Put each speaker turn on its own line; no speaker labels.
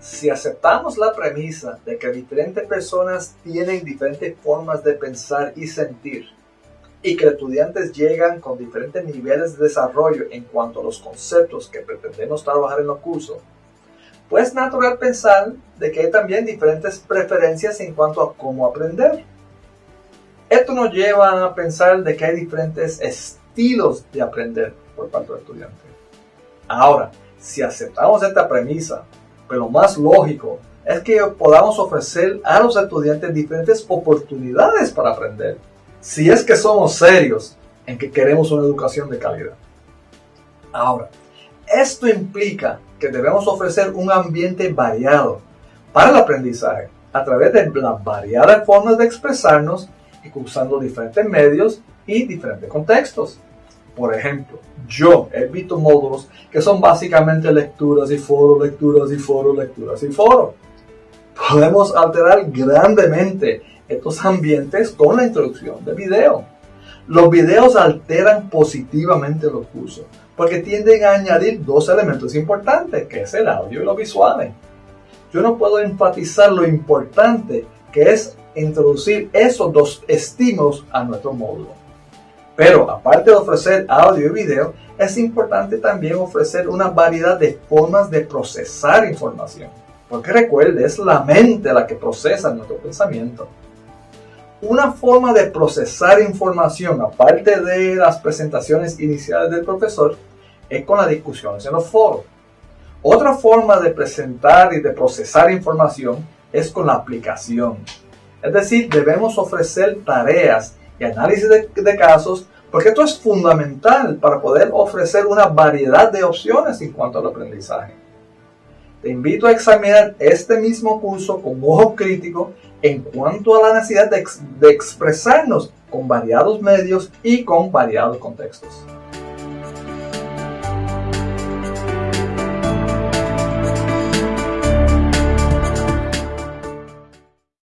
si aceptamos la premisa de que diferentes personas tienen diferentes formas de pensar y sentir, y que estudiantes llegan con diferentes niveles de desarrollo en cuanto a los conceptos que pretendemos trabajar en los cursos, pues es natural pensar de que hay también diferentes preferencias en cuanto a cómo aprender. Esto nos lleva a pensar de que hay diferentes estilos de aprender por parte del estudiante. Ahora, si aceptamos esta premisa, pero lo más lógico es que podamos ofrecer a los estudiantes diferentes oportunidades para aprender, si es que somos serios en que queremos una educación de calidad. Ahora, esto implica que debemos ofrecer un ambiente variado para el aprendizaje a través de las variadas formas de expresarnos y usando diferentes medios y diferentes contextos. Por ejemplo, yo he visto módulos que son básicamente lecturas y foros, lecturas y foros, lecturas y foros. Podemos alterar grandemente estos ambientes con la introducción de video. Los videos alteran positivamente los cursos porque tienden a añadir dos elementos importantes, que es el audio y los visuales. Yo no puedo enfatizar lo importante que es introducir esos dos estímulos a nuestro módulo. Pero aparte de ofrecer audio y video, es importante también ofrecer una variedad de formas de procesar información. Porque recuerde, es la mente la que procesa nuestro pensamiento. Una forma de procesar información, aparte de las presentaciones iniciales del profesor, es con las discusiones en los foros. Otra forma de presentar y de procesar información es con la aplicación. Es decir, debemos ofrecer tareas y análisis de, casos, porque esto es fundamental para poder ofrecer una variedad de opciones en cuanto al aprendizaje. Te invito a examinar este mismo curso con ojo crítico en cuanto a la necesidad de, de expresarnos con variados medios y con variados contextos.